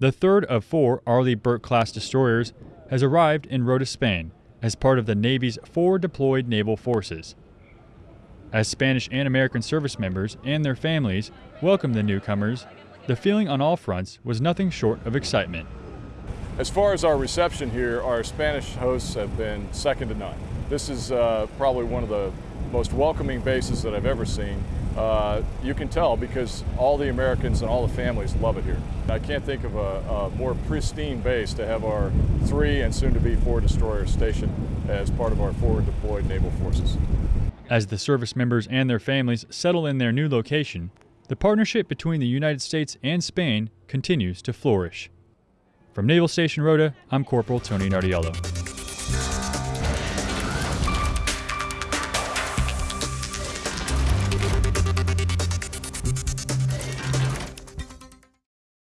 The third of four Arleigh Burke class destroyers has arrived in Rota, Spain, as part of the Navy's forward deployed naval forces. As Spanish and American service members and their families welcomed the newcomers, the feeling on all fronts was nothing short of excitement. As far as our reception here, our Spanish hosts have been second to none. This is uh, probably one of the most welcoming bases that I've ever seen. Uh, you can tell because all the Americans and all the families love it here. I can't think of a, a more pristine base to have our three and soon to be four destroyers stationed as part of our forward deployed naval forces. As the service members and their families settle in their new location, the partnership between the United States and Spain continues to flourish. From Naval Station Rota, I'm Corporal Tony Nardiello.